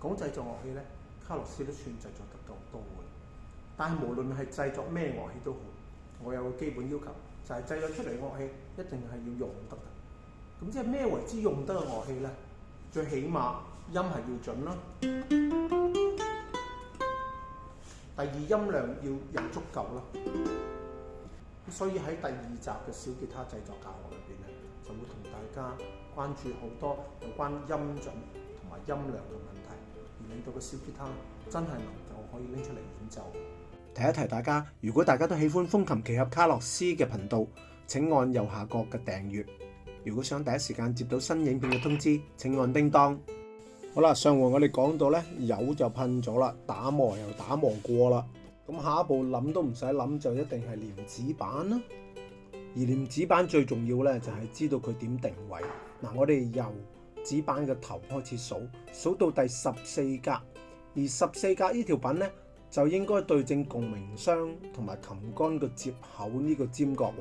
講製作樂器咧，卡洛斯都算製作得夠多嘅。但係無論係製作咩樂器都好，我有個基本要求，就係製作出嚟樂器一定係要用得。咁即係咩為之用得嘅樂器咧？最起碼音係要準啦。第二音量要又足夠啦。所以喺第二集嘅小吉他製作教學裏邊咧，就會同大家關注好多有關音準同埋音量嘅問題。你到個小吉他真係能夠可以拎出嚟演奏。提一提大家，如果大家都喜歡風琴奇俠卡洛斯嘅頻道，請按右下角嘅訂閱。如果想第一時間接到新影片嘅通知，請按叮當。好啦，上回我哋講到咧，有就噴咗啦，打磨又打磨過啦，咁下一步諗都唔使諗，就一定係廉子板啦。而廉子板最重要咧，就係知道佢點定位。嗱，我哋由纸板嘅头开始数数到第十四格而十四格呢条品呢就应该对正共鸣箱同埋琴杆嘅接口呢个尖角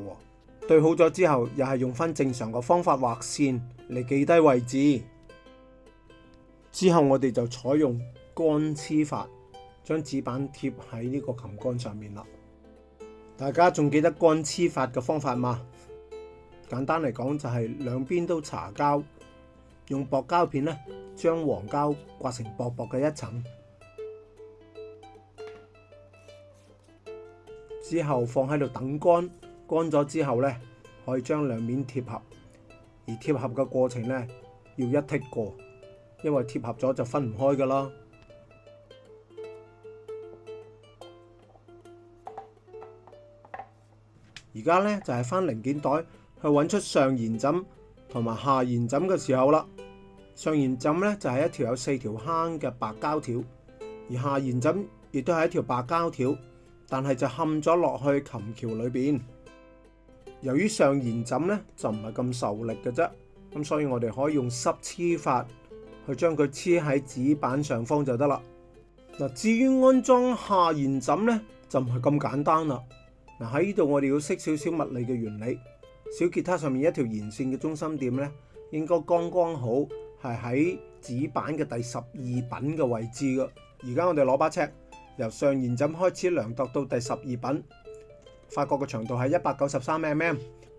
对好咗之后又系用翻正常嘅方法画线嚟记低位置之后我哋就采用干黐法将纸板贴喺呢个琴杆上面啦大家仲记得干黐法嘅方法吗简单嚟讲就系两边都搽胶用薄膠片咧，將黃膠刮成薄薄嘅一層，之後放喺度等乾。乾咗之後咧，可以將兩面貼合，而貼合嘅過程咧要一剔過，因為貼合咗就分唔開噶啦。而家咧就係翻零件袋去揾出上延枕同埋下延枕嘅時候啦。上弦枕咧就系一条有四条坑嘅白胶条，而下弦枕亦都系一条白胶条，但系就冚咗落去琴桥里边。由于上弦枕咧就唔系咁受力嘅啫，咁所以我哋可以用湿黐法去将佢黐喺纸板上方就得啦。嗱，至于安装下弦枕咧就唔系咁简单啦。嗱喺呢度我哋要识少少物理嘅原理，小吉他上面一条弦线嘅中心点咧应该刚刚好。系喺紙板嘅第十二品嘅位置嘅。而家我哋攞把尺，由上延枕開始量度到第十二品，發覺個長度係一百九十三 mm。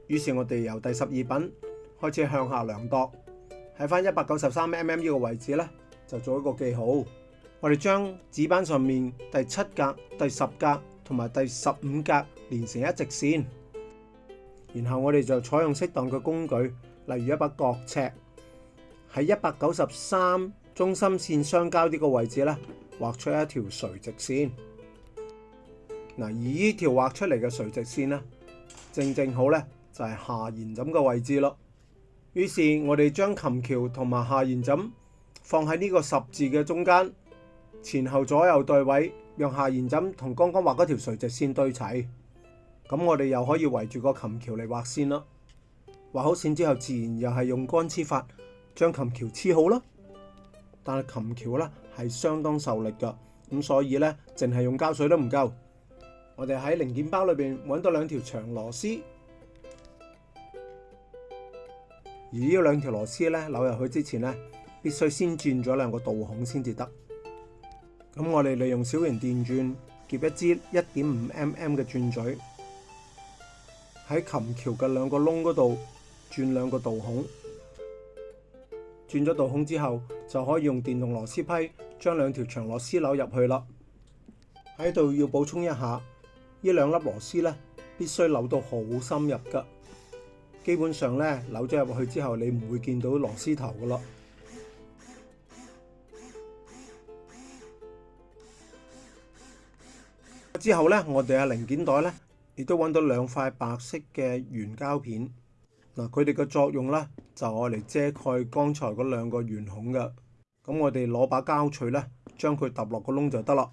於是，我哋由第十二品開始向下量度，喺翻一百九十三 mm 呢個位置咧，就做一個記號。我哋將紙板上面第七格、第十格同埋第十五格連成一直線，然後我哋就採用適當嘅工具，例如一把角尺。喺一百九十三中心線相交呢個位置咧，画出一條垂直線。嗱，而呢條画出嚟嘅垂直線咧，正正好咧就係下弦枕嘅位置咯。於是，我哋將琴橋同埋下弦枕放喺呢個十字嘅中間，前後左右對位，让下弦枕同剛剛画嗰條垂直線对齐。咁我哋又可以圍住個琴橋嚟画線啦。画好線之後，自然又係用乾黐法。将琴桥黐好啦，但系琴桥咧系相当受力噶，咁所以咧净系用胶水都唔够。我哋喺零件包里边揾到两条长螺丝，而呢两条螺丝咧扭入去之前咧，必须先转咗两个导孔先至得。咁我哋利用小型电钻夹一支一点五 mm 嘅钻嘴，喺琴桥嘅两个窿嗰度转两个导孔。转咗道孔之后，就可以用电动螺丝批将两条长螺丝扭入去啦。喺度要补充一下，呢两粒螺丝咧，必须扭到好深入噶。基本上咧，扭咗入去之后，你唔会见到螺丝头噶咯。之后咧，我哋嘅零件袋咧，亦都搵到两块白色嘅圆胶片。嗱，佢哋嘅作用咧就系嚟遮盖刚才嗰两个圆孔嘅。咁我哋攞把胶锤咧，将佢揼落个窿就得啦。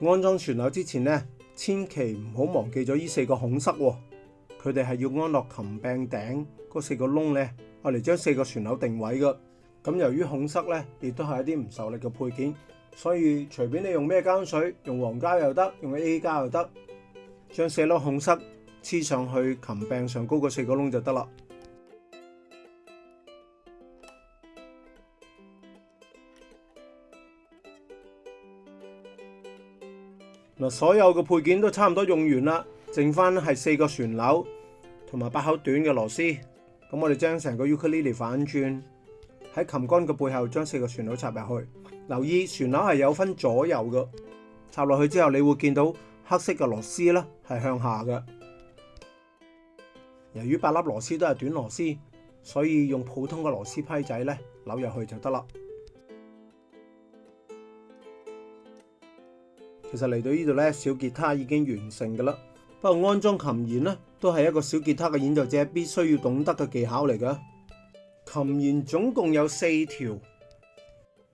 安装船钮之前咧，千祈唔好忘记咗呢四个孔塞，佢哋系要安落琴柄顶嗰四个窿咧，嚟将四个船钮定位嘅。咁由于孔塞咧，亦都系一啲唔受力嘅配件。所以随便你用咩胶水，用黄胶又得，用 A 胶又得，将四粒孔塞黐上去琴柄上高個四个窿就得啦。嗱，所有嘅配件都差唔多用完啦，剩翻系四个旋钮同埋八口短嘅螺丝。咁我哋将成个 l i l i 反转喺琴杆嘅背后，将四个旋钮插入去。留意旋钮系有分左右嘅，插落去之后你会见到黑色嘅螺丝咧系向下嘅。由于八粒螺丝都系短螺丝，所以用普通嘅螺丝批仔咧扭入去就得啦。其实嚟到呢度咧，小吉他已经完成噶啦。不过安装琴弦咧都系一个小吉他嘅演奏者必须要懂得嘅技巧嚟嘅。琴弦总共有四条。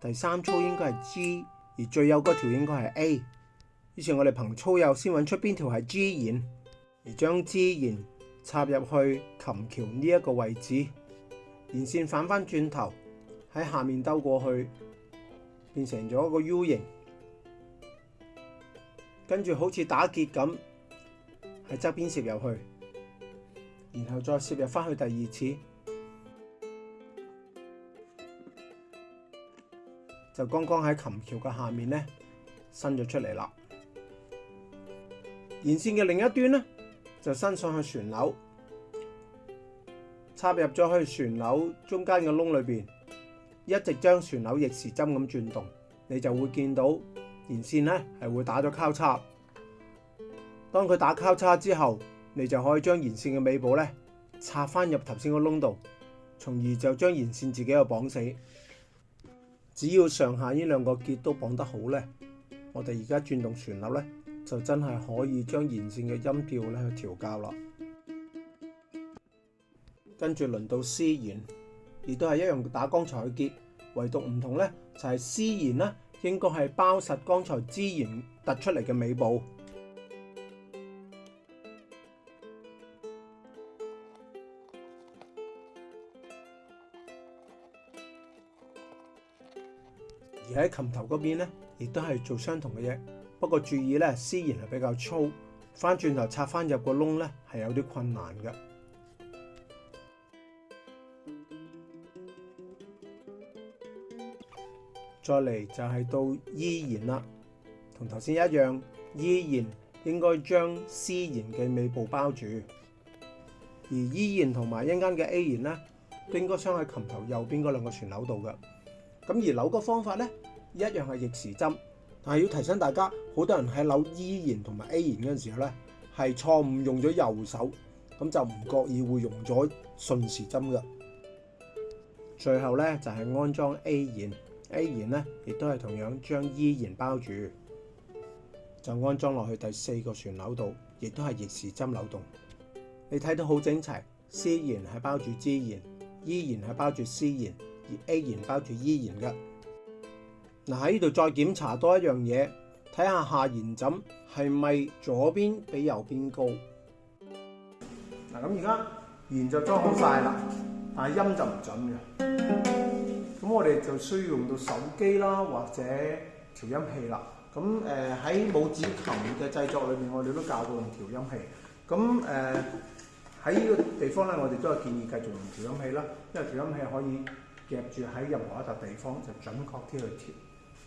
第三粗应该系 G，而最右嗰条应该系 A。以是我哋凭粗右先揾出边条系 G 弦，而将 G 弦插入去琴桥呢一个位置，弦线反翻转头喺下面兜过去，变成咗一个 U 型，跟住好似打结咁喺侧边摄入去，然后再摄入翻去第二次。就剛剛喺琴橋嘅下面咧，伸咗出嚟啦。沿線嘅另一端咧，就伸上去船楼，插入咗去船楼中間嘅窿裏边，一直將船楼逆時針咁轉動，你就會見到沿線咧係會打咗交叉。當佢打交叉之後，你就可以將沿線嘅尾部咧插翻入頭先個窿度，從而就將沿線自己又綁死。只要上下呢两个结都绑得好呢，我哋而家转动旋律呢，就真系可以将弦线嘅音调咧去调校啦。跟住轮到 C 弦，亦都系一样打刚才嘅结，唯独唔同呢，就系 C 弦呢应该系包实刚才 G 弦突出嚟嘅尾部。喺琴头嗰边咧，亦都系做相同嘅嘢，不过注意咧，丝弦系比较粗，翻转头插翻入个窿咧，系有啲困难嘅。再嚟就系到依弦啦，同头先一样依弦应该将丝弦嘅尾部包住，而依弦同埋一间嘅 A 弦咧，都应该镶喺琴头右边嗰两个旋钮度嘅。咁而扭嘅方法咧，一樣係逆時針，但係要提醒大家，好多人喺扭依然同埋 A 然嗰陣時候咧，係錯誤用咗右手，咁就唔覺意會用咗順時針㗎。最後咧就係安裝 A 然，A 然咧亦都係同樣將依然包住，就安裝落去第四個旋扭度，亦都係逆時針扭動。你睇到好整齊，C 然係包住 G 然，依然係包住 C 然，而 A 然包住依然嘅。嗱，喺呢度再檢查多一樣嘢，睇下下延枕係咪左邊比右邊高。嗱，咁而家弦就裝好晒啦，但系音就唔準嘅。咁我哋就需要用到手機啦，或者調音器啦。咁誒喺拇指琴嘅製作裏面，我哋都教過用調音器。咁誒喺呢個地方咧，我哋都係建議繼續用調音器啦，因為調音器可以夾住喺任何一笪地方就準確啲去調。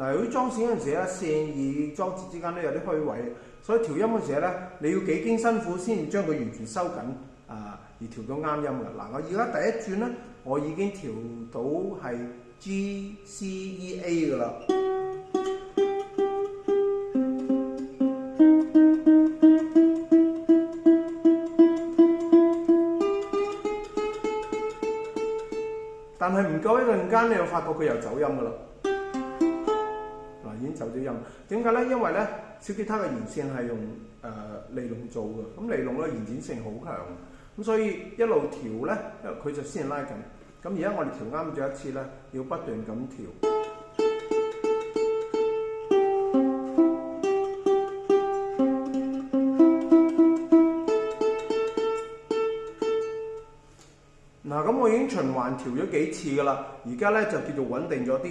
嗱，佢裝線嗰陣時咧，線與裝置之間都有啲虛位，所以調音嗰陣時咧，你要幾經辛苦先將佢完全收緊啊，而調到啱音嘅。嗱，我而家第一轉咧，我已經調到係 G C E A 噶啦，但係唔夠一陣間，你又發覺佢又走音㗎啦。走咗音，点解咧？因为咧，小吉他嘅延线系用诶尼龙做嘅，咁尼龙咧延展性好强，咁所以一路调咧，因佢就先拉紧，咁而家我哋调啱咗一次咧，要不断咁调。嗱，咁我已经循环调咗几次噶啦，而家咧就叫做稳定咗啲。